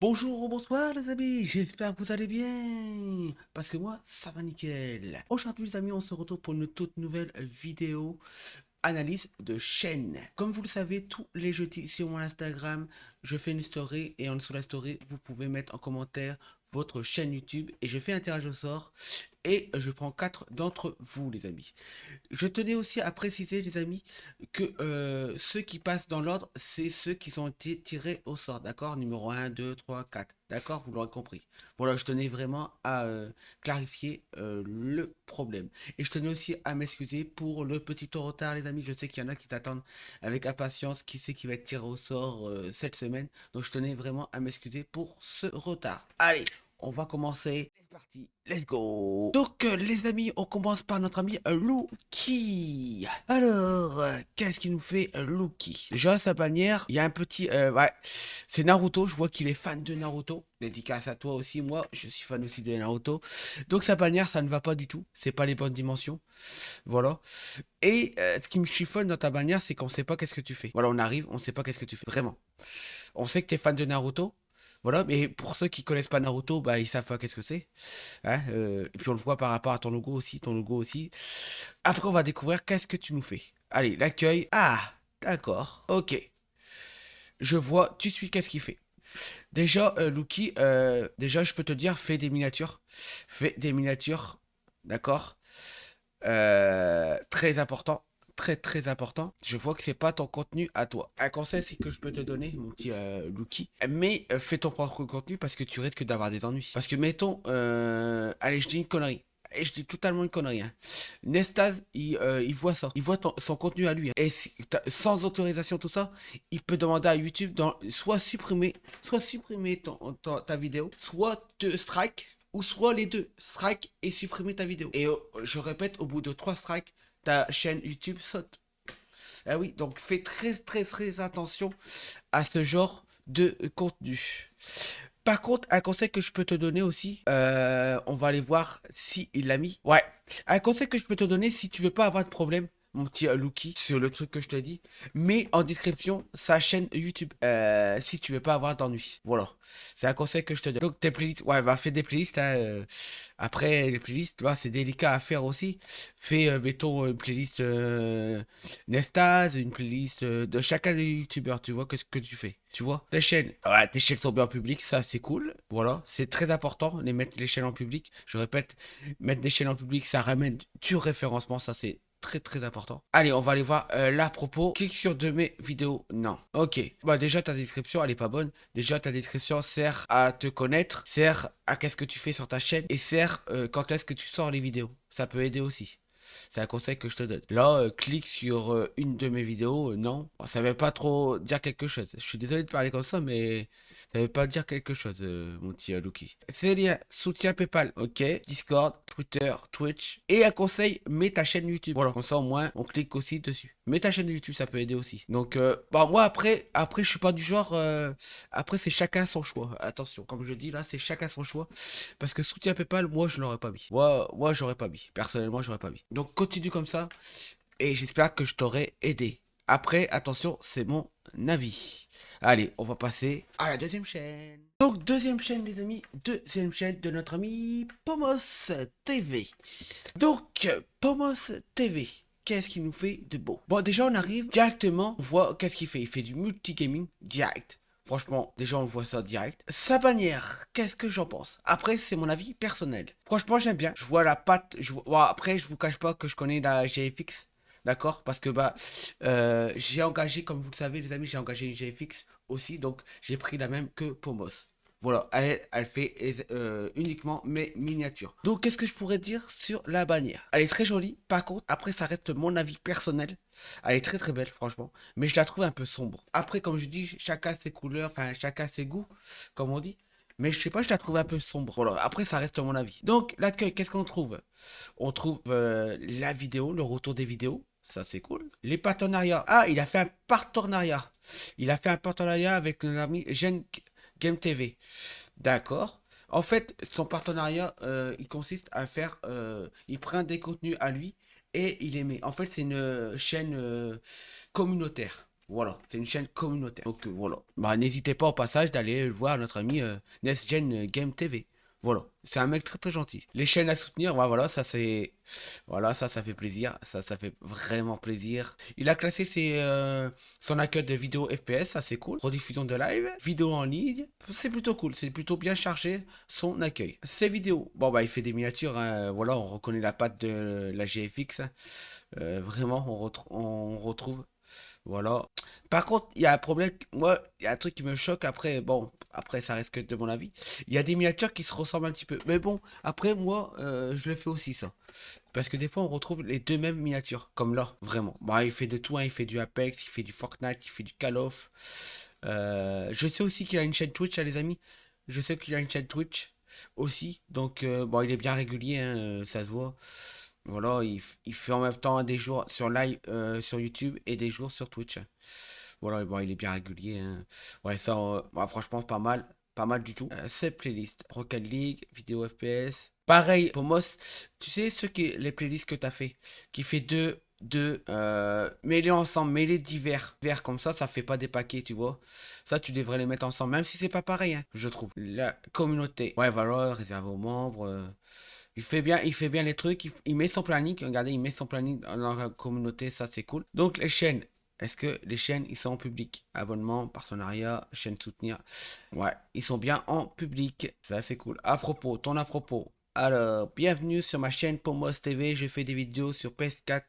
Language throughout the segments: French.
Bonjour ou bonsoir les amis, j'espère que vous allez bien, parce que moi ça va nickel. Aujourd'hui les amis, on se retrouve pour une toute nouvelle vidéo analyse de chaîne. Comme vous le savez, tous les jeudis sur mon Instagram, je fais une story et en dessous de la story, vous pouvez mettre en commentaire votre chaîne YouTube et je fais un tirage au sort et je prends quatre d'entre vous les amis. Je tenais aussi à préciser les amis que euh, ceux qui passent dans l'ordre c'est ceux qui ont été tirés au sort d'accord? Numéro 1, 2, 3, 4 d'accord? Vous l'aurez compris. Voilà je tenais vraiment à euh, clarifier euh, le problème. Et je tenais aussi à m'excuser pour le petit retard les amis. Je sais qu'il y en a qui t'attendent avec impatience. Qui sait qui va être tiré au sort cette semaine? Donc je tenais vraiment à m'excuser pour ce retard. Allez on va commencer. C'est parti, let's go Donc euh, les amis, on commence par notre ami euh, Luki. Alors, euh, qu'est-ce qu'il nous fait Luki Déjà, sa bannière, il y a un petit... ouais, c'est Naruto, je vois qu'il est fan de Naruto. Dédicace à toi aussi, moi, je suis fan aussi de Naruto. Donc sa bannière, ça ne va pas du tout. C'est pas les bonnes dimensions. Voilà. Et ce qui me chiffonne dans ta bannière, c'est qu'on sait pas qu'est-ce que tu fais. Voilà, on arrive, on sait pas qu'est-ce que tu fais. Vraiment. On sait que tu es fan de Naruto, voilà, mais pour ceux qui connaissent pas Naruto, bah, ils savent pas qu'est-ce que c'est. Hein, euh, et puis on le voit par rapport à ton logo aussi, ton logo aussi. Après, on va découvrir qu'est-ce que tu nous fais. Allez, l'accueil. Ah, d'accord, ok. Je vois, tu suis qu'est-ce qu'il fait. Déjà, euh, Luki, euh, déjà, je peux te dire, fais des miniatures. Fais des miniatures, d'accord Très important très très important. Je vois que c'est pas ton contenu à toi. Un conseil c'est que je peux te donner, mon petit euh, mais euh, fais ton propre contenu parce que tu risques d'avoir des ennuis. Parce que mettons, euh, allez je dis une connerie. Et je dis totalement une connerie. Hein. Nestaz, il, voit ça. Il voit son contenu à lui. Hein. Et sans autorisation, tout ça, il peut demander à YouTube dans, soit supprimer, soit supprimer ton, ta vidéo, soit te strike, ou soit les deux, strike et supprimer ta vidéo. Et je répète, au bout de trois strikes, ta chaîne YouTube saute. Ah oui, donc fais très très très attention à ce genre de contenu. Par contre, un conseil que je peux te donner aussi, euh, on va aller voir si il l'a mis. Ouais, un conseil que je peux te donner si tu veux pas avoir de problème mon petit euh, sur le truc que je t'ai dit. Mets en description sa chaîne YouTube euh, si tu veux pas avoir d'ennui. Voilà, c'est un conseil que je te donne. Donc tes playlists, ouais, va faire des playlists. Hein, euh. après les playlists, bah, c'est délicat à faire aussi. Fais, mettons, une playlist Nestaz, une playlist de chacun des youtubeurs. Tu vois qu'est-ce que tu fais. Tu vois, tes chaînes, ouais, tes chaînes sont bien en public, ça c'est cool. Voilà, c'est très important, les mettre les chaînes en public. Je répète, mettre des chaînes en public, ça ramène du référencement, ça c'est très très important. Allez, on va aller voir euh, là propos. Clique sur de mes vidéos. Non. Ok. Bah déjà ta description elle est pas bonne. Déjà ta description sert à te connaître, sert à qu'est-ce que tu fais sur ta chaîne et sert euh, quand est-ce que tu sors les vidéos. Ça peut aider aussi. C'est un conseil que je te donne. Là, euh, clique sur une de mes vidéos. non. Ça veut pas trop dire quelque chose. Je suis désolé de parler comme ça, mais ça veut pas dire quelque chose, euh, mon petit euh, Lucky. C'est liens, soutien PayPal, ok. Discord, Twitter, Twitch. Et un conseil, mets ta chaîne YouTube. Voilà, comme ça au moins, on clique aussi dessus. Mets ta chaîne YouTube, ça peut aider aussi. Donc, euh, bah moi après, après je suis pas du genre. après, c'est chacun son choix. Attention, comme je dis là, c'est chacun son choix. Parce que soutien PayPal, moi je l'aurais pas mis. Moi, moi j'aurais pas mis. Personnellement, j'aurais pas mis. Donc continue comme ça. Et j'espère que je t'aurai aidé. Après, attention, c'est mon avis. Allez, on va passer à la deuxième chaîne. Donc, deuxième chaîne, les amis. Deuxième chaîne de notre ami Pomos TV. Donc, Pomos TV. Qu'est-ce qu'il nous fait de beau Bon, déjà, on arrive directement. On voit qu'est-ce qu'il fait. Il fait du multigaming direct. Franchement, déjà on voit ça direct. Sa bannière, qu'est-ce que j'en pense? Après, c'est mon avis personnel. Franchement, j'aime bien. Je vois la patte. Après, je vous cache pas que je connais la GFX. D'accord? Parce que bah euh, j'ai engagé, comme vous le savez les amis, j'ai engagé une GFX aussi, donc j'ai pris la même que Pomos. Voilà, elle, fait euh, uniquement mes miniatures. Donc, qu'est-ce que je pourrais dire sur la bannière? Elle est très jolie. Par contre, après, ça reste mon avis personnel. Elle est très très belle, franchement. Mais je la trouve un peu sombre. Après, comme je dis, chacun ses couleurs, enfin, chacun ses goûts, comme on dit. Mais je sais pas, je la trouve un peu sombre. Voilà, après, ça reste mon avis. Donc, l'accueil, qu'est-ce qu'on trouve? On trouve euh, la vidéo, le retour des vidéos. Ça, c'est cool. Les partenariats. Ah, il a fait un partenariat. Il a fait un partenariat avec nos amis Gen Game TV. D'accord. En fait, son partenariat, euh, il consiste à faire... Euh, il prend des contenus à lui et il les met. En fait, c'est une chaîne euh, communautaire. Voilà, c'est une chaîne communautaire. Donc voilà. Bah n'hésitez pas au passage d'aller voir notre ami NestGen Game TV. Voilà, c'est un mec très très gentil. Les chaînes à soutenir, voilà, ça c'est... Voilà, ça, ça fait plaisir. Ça, ça fait vraiment plaisir. Il a classé ses, euh, son accueil de vidéos FPS, ça c'est cool. Rediffusion de live, vidéo en ligne, c'est plutôt cool. C'est plutôt bien chargé son accueil. Ses vidéos, bon bah il fait des miniatures, hein. voilà, on reconnaît la patte de la GFX. Euh, vraiment, on retrouve voilà. Par contre, il y a un problème. Moi, il y a un truc qui me choque après. Bon, après, ça reste que de mon avis. Il y a des miniatures qui se ressemblent un petit peu. Mais bon, après, moi, euh, je le fais aussi, ça. Parce que des fois, on retrouve les deux mêmes miniatures. Comme là, vraiment. Bah, il fait de tout. Hein. Il fait du Apex, il fait du Fortnite, il fait du Call of. Euh, je sais aussi qu'il a une chaîne Twitch, hein, les amis. Je sais qu'il a une chaîne Twitch aussi. Donc, euh, bon, il est bien régulier, hein, ça se voit. Voilà, il, fait en même temps des jours sur live euh, sur YouTube et des jours sur Twitch. Voilà, bon, il est bien régulier. Hein. Ouais, ça, euh, bah, franchement, pas mal. Pas mal du tout. Euh, cette playlist. Rocket League, vidéo FPS. Pareil, pour Moss, tu sais ce qui les playlists que tu as fait? Qui fait deux, deux mêlés ensemble, mêlés divers. Vers comme ça, ça fait pas des paquets, tu vois. Ça, tu devrais les mettre ensemble, même si c'est pas pareil, hein, je trouve. La communauté. Ouais, voilà, réservé aux membres. Il fait bien, il fait bien les trucs, il, met son planning, regardez, il met son planning dans la communauté, ça c'est cool. Donc les chaînes, est-ce que les chaînes, ils sont en public? Abonnement, partenariat, chaîne soutenir. Ouais, ils sont bien en public, ça c'est cool. À propos, ton à propos. Alors, bienvenue sur ma chaîne Pomos TV, je fais des vidéos sur PS4,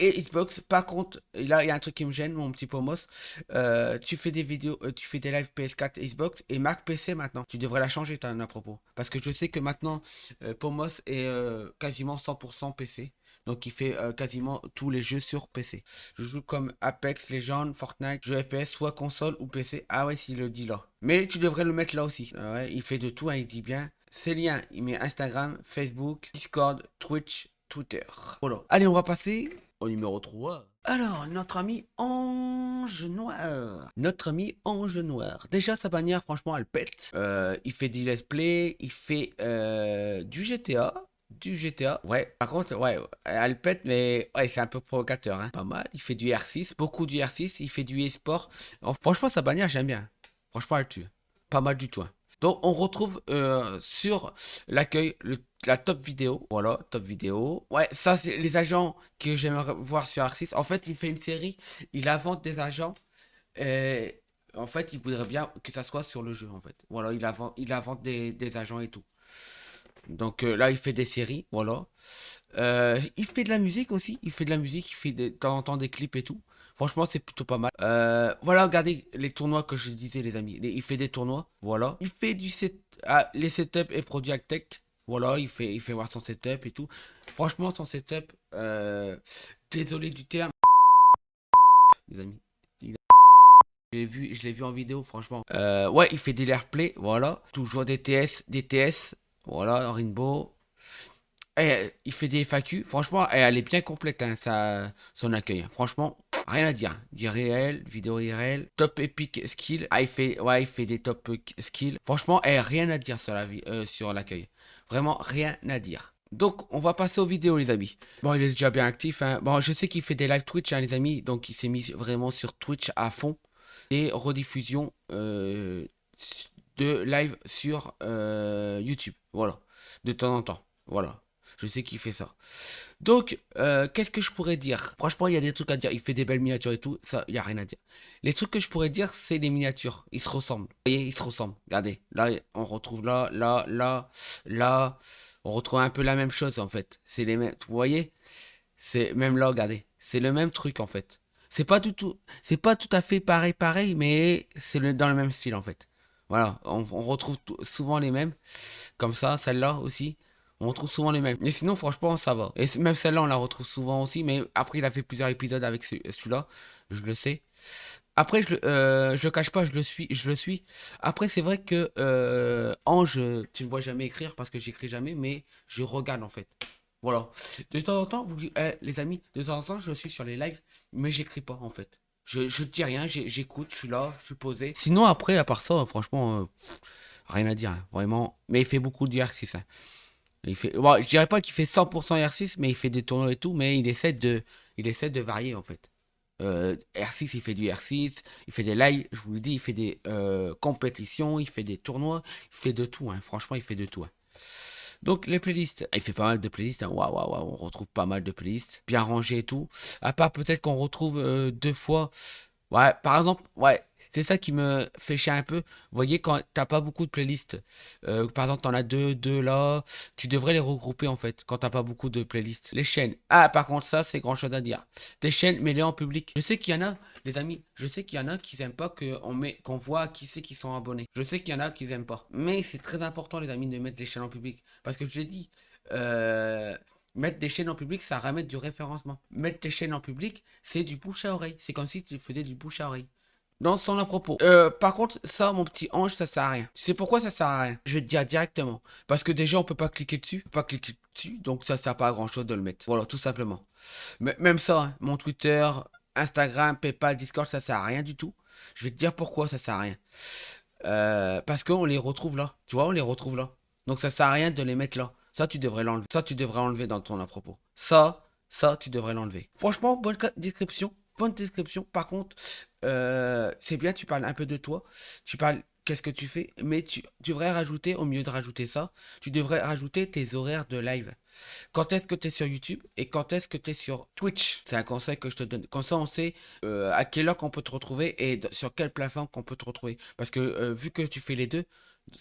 et Xbox. Par contre, là, il y a un truc qui me gêne, mon petit Pomos. Euh, tu fais des vidéos, euh, tu fais des lives PS4 et Xbox et Mac PC maintenant. Tu devrais la changer, as à propos. Parce que je sais que maintenant, euh, Pomos est quasiment 100% PC. Donc il fait quasiment tous les jeux sur PC. Je joue comme Apex, Legends, Fortnite, jeux FPS, soit console ou PC. Ah ouais, s'il le dit là. Mais tu devrais le mettre là aussi. ouais, il fait de tout, hein, il dit bien. Ses liens, il met Instagram, Facebook, Discord, Twitch, Twitter. Voilà. Allez, on va passer au numéro 3. Alors, notre ami Ange Noir. Notre ami Ange Noir. Déjà, sa bannière, franchement, elle pète. Euh, il fait du let's play, il fait euh, du GTA. Du GTA. Ouais, par contre, ouais, elle pète, mais ouais, c'est un peu provocateur. Hein. Pas mal. Il fait du R6, beaucoup du R6. Il fait du e-sport. Franchement, sa bannière, j'aime bien. Franchement, elle tue. Pas mal du tout. Hein. Donc on retrouve euh, sur l'accueil la top vidéo. Voilà, top vidéo. Ouais, ça c'est les agents que j'aimerais voir sur R6. En fait, il fait une série, il invente des agents. Et en fait, il voudrait bien que ça soit sur le jeu, en fait. Voilà, il invente, il invente des, agents et tout. Donc euh, là, il fait des séries, voilà. Euh, il fait de la musique aussi. Il fait de la musique, il fait de temps en temps des clips et tout. Franchement, c'est plutôt pas mal. Euh, voilà, regardez les tournois que je disais, les amis. il fait des tournois, voilà. Il fait du set... Ah, les setups et produits tech. Voilà, il fait, il fait voir son setup et tout. Franchement, son setup, euh, désolé du terme, les amis. Je l'ai vu, je l'ai vu en vidéo, franchement. Euh, ouais, il fait des play, voilà. Toujours des TS, des TS, voilà, Rainbow. Et, il fait des FAQ. Franchement, elle est bien complète, hein, son accueil. Franchement, Rien à dire. Dit réel, vidéo réel, top epic skill. Ah, il fait, ouais, il fait des top skills. Franchement, eh, rien à dire sur la euh, sur l'accueil. Vraiment, rien à dire. Donc, on va passer aux vidéos, les amis. Bon, il est déjà bien actif. Hein. Bon, je sais qu'il fait des live Twitch, hein, les amis. Donc, il s'est mis vraiment sur Twitch à fond. Et rediffusion euh, de live sur euh, YouTube. Voilà. De temps en temps. Voilà. Je sais qu'il fait ça. Donc, euh, qu'est-ce que je pourrais dire? Franchement, il y a des trucs à dire. Il fait des belles miniatures et tout. Ça, il n'y a rien à dire. Les trucs que je pourrais dire, c'est les miniatures. Ils se ressemblent. Vous voyez, ils se ressemblent. Regardez. Là, on retrouve là, là, là, là. On retrouve un peu la même chose, en fait. C'est les mêmes. Vous voyez? C'est même là, regardez. C'est le même truc, en fait. C'est pas tout... C'est pas tout à fait pareil, pareil, mais c'est dans le même style, en fait. Voilà. On retrouve souvent les mêmes. Comme ça, celle-là aussi. On retrouve souvent les mêmes. Mais sinon, franchement, ça va. Et même celle-là, on la retrouve souvent aussi. Mais après, il a fait plusieurs épisodes avec celui-là. Je le sais. Après, je, euh, je le cache pas, je le suis. Je le suis. Après, c'est vrai que euh, Ange, tu ne vois jamais écrire parce que j'écris jamais, mais je regarde en fait. Voilà. De temps en temps, vous, eh, les amis, de temps en temps, je suis sur les lives, mais j'écris pas en fait. Je, je dis rien, j'écoute, je suis là, je suis posé. Sinon, après, à part ça, franchement, euh, rien à dire, hein, vraiment. Mais il fait beaucoup d'exercices. Hein. Il fait, je dirais pas qu'il fait 100% R6, mais il fait des tournois et tout, mais il essaie de, il essaie de varier en fait. Euh, R6, il fait du R6, il fait des lives, je vous le dis, il fait des euh, compétitions, il fait des tournois, il fait de tout, hein. franchement, il fait de tout. Hein. Donc les playlists, il fait pas mal de playlists, hein. waouh, waouh, on retrouve pas mal de playlists, bien rangées et tout. À part peut-être qu'on retrouve euh, deux fois, ouais, par exemple, ouais, c'est ça qui me fait chier un peu. Vous voyez, quand t'as pas beaucoup de playlists, euh, par exemple, t'en as deux, deux là, tu devrais les regrouper en fait, quand t'as pas beaucoup de playlists. Les chaînes. Ah, par contre, ça, c'est grand chose à dire. Des chaînes, mets-les en public. Je sais qu'il y en a, les amis, je sais qu'il y en a qui n'aiment pas qu'on met, qu'on voit qui c'est qui sont abonnés. Je sais qu'il y en a qui n'aiment pas. Mais c'est très important, les amis, de mettre les chaînes en public. Parce que je l'ai dit, euh, Mettre des chaînes en public, ça ramène du référencement. Mettre tes chaînes en public, c'est du bouche à oreille. C'est comme si tu faisais du bouche à oreille dans son à propos. Euh, par contre, ça, mon petit ange, ça sert à rien. Tu sais pourquoi ça sert à rien? Je vais te dire directement. Parce que déjà, on peut pas cliquer dessus. pas cliquer dessus, donc ça sert pas à grand chose de le mettre. Voilà, tout simplement. Même ça, hein, mon Twitter, Instagram, PayPal, Discord, ça sert à rien du tout. Je vais te dire pourquoi ça sert à rien. Euh, parce qu'on les retrouve là. Tu vois, on les retrouve là. Donc ça sert à rien de les mettre là. Ça, tu devrais l'enlever. Ça, tu devrais enlever dans ton à propos. Ça, ça, tu devrais l'enlever. Franchement, bonne description bonne description. Par contre, euh, c'est bien, tu parles un peu de toi. Tu parles qu'est-ce que tu fais, mais tu, devrais rajouter, au mieux de rajouter ça, tu devrais rajouter tes horaires de live. Quand est-ce que tu es sur YouTube et quand est-ce que tu es sur Twitch? C'est un conseil que je te donne. Comme ça, on sait euh, à quelle heure qu'on peut te retrouver et sur quelle plateforme qu'on peut te retrouver. Parce que euh, vu que tu fais les deux,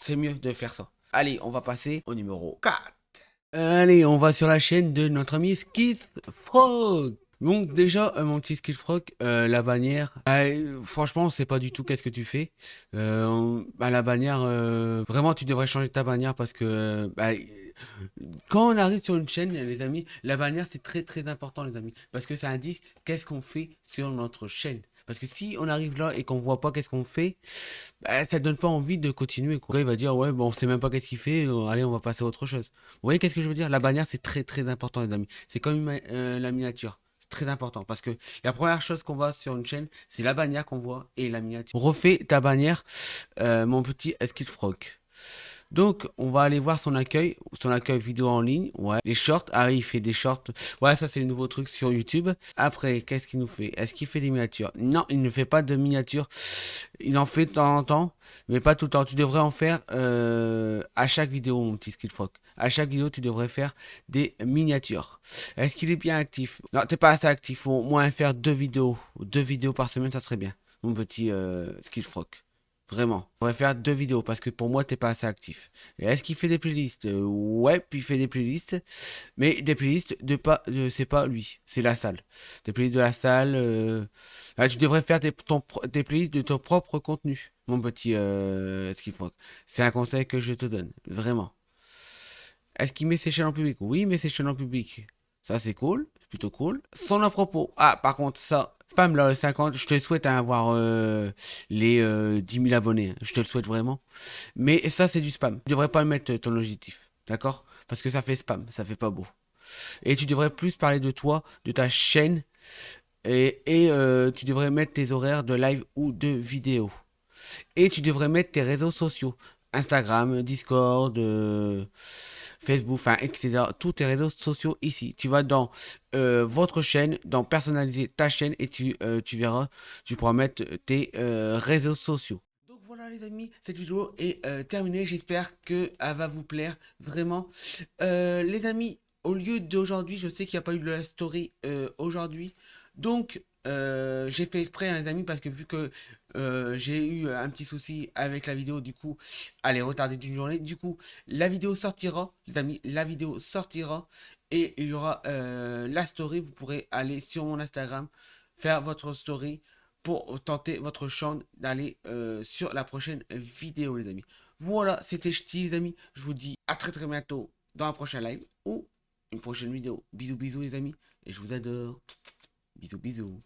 c'est mieux de faire ça. Allez, on va passer au numéro 4. Allez, on va sur la chaîne de notre ami Skith Frog. Donc déjà, euh, mon petit Skillfrog, euh, la bannière, bah, franchement, on sait pas du tout qu'est-ce que tu fais. Euh, bah, la bannière, vraiment, tu devrais changer ta bannière parce que bah, quand on arrive sur une chaîne, les amis, la bannière, c'est très très important, les amis, parce que ça indique qu'est-ce qu'on fait sur notre chaîne. Parce que si on arrive là et qu'on voit pas qu'est-ce qu'on fait, bah, ça donne pas envie de continuer. Quoi. Il va dire, ouais, bon, on sait même pas qu'est-ce qu'il fait, allez, on va passer à autre chose. Vous voyez qu'est-ce que je veux dire? La bannière, c'est très très important, les amis. C'est comme la miniature très important parce que la première chose qu'on voit sur une chaîne, c'est la bannière qu'on voit et la miniature. Refais ta bannière, euh, mon petit Eskid Frog. Donc, on va aller voir son accueil, son accueil vidéo en ligne. Ouais, les shorts. Ah, il fait des shorts. Ouais, ça, c'est le nouveau truc sur YouTube. Après, qu'est-ce qu'il nous fait? Est-ce qu'il fait des miniatures? Non, il ne fait pas de miniatures. Il en fait de temps en temps, mais pas tout le temps. Tu devrais en faire euh, à chaque vidéo, mon petit Skillfrog. À chaque vidéo, tu devrais faire des miniatures. Est-ce qu'il est bien actif? Non, t'es pas assez actif. Faut au moins faire deux vidéos. Deux vidéos par semaine, ça serait bien. Mon petit euh. Vraiment. On va faire deux vidéos parce que pour moi, t'es pas assez actif. Est-ce qu'il fait des playlists? Euh, Ouais, puis il fait des playlists. Mais des playlists de pas, c'est pas lui, c'est la salle. Des playlists de la salle. Euh... tu devrais faire des, ton, des playlists de ton propre contenu, mon petit euh, C'est un conseil que je te donne, vraiment. Est-ce qu'il met ses chaînes en public? Oui, il met ses chaînes en public. Ça, c'est cool. Plutôt cool. Son à propos. Ah, par contre, ça, spam là, 50, je te souhaite avoir euh, les 10 euh, 000 abonnés. Je te le souhaite vraiment. Mais ça, c'est du spam. Tu devrais pas mettre ton objectif. D'accord? Parce que ça fait spam. Ça fait pas beau. Et tu devrais plus parler de toi, de ta chaîne. Et, euh, tu devrais mettre tes horaires de live ou de vidéo. Et tu devrais mettre tes réseaux sociaux. Instagram, Discord, Facebook, enfin, etc. Tous tes réseaux sociaux ici. Tu vas dans euh, votre chaîne, dans personnaliser ta chaîne et tu, euh, verras, tu pourras mettre tes euh, réseaux sociaux. Donc voilà les amis, cette vidéo est terminée. J'espère qu'elle va vous plaire vraiment. les amis, au lieu d'aujourd'hui, je sais qu'il n'y a pas eu de la story aujourd'hui. Donc, euh, j'ai fait exprès, les amis, parce que vu que euh, j'ai eu un petit souci avec la vidéo, du coup, elle est retardée d'une journée. Du coup, la vidéo sortira, les amis, la vidéo sortira et il y aura euh, la story. Vous pourrez aller sur mon Instagram, faire votre story pour tenter votre chance d'aller sur la prochaine vidéo, les amis. Voilà, c'était Ch'ti, les amis. Je vous dis à très très bientôt dans un prochain live ou une prochaine vidéo. Bisous, bisous, les amis. Et je vous adore. Bisous, bisous.